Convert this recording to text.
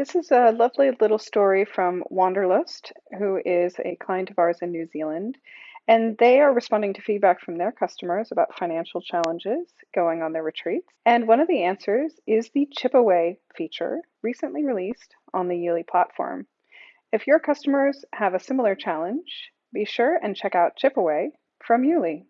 This is a lovely little story from Wanderlust, who is a client of ours in New Zealand. And they are responding to feedback from their customers about financial challenges going on their retreats. And one of the answers is the chip away feature, recently released on the Yuli platform. If your customers have a similar challenge, be sure and check out Chip Away from Yuli.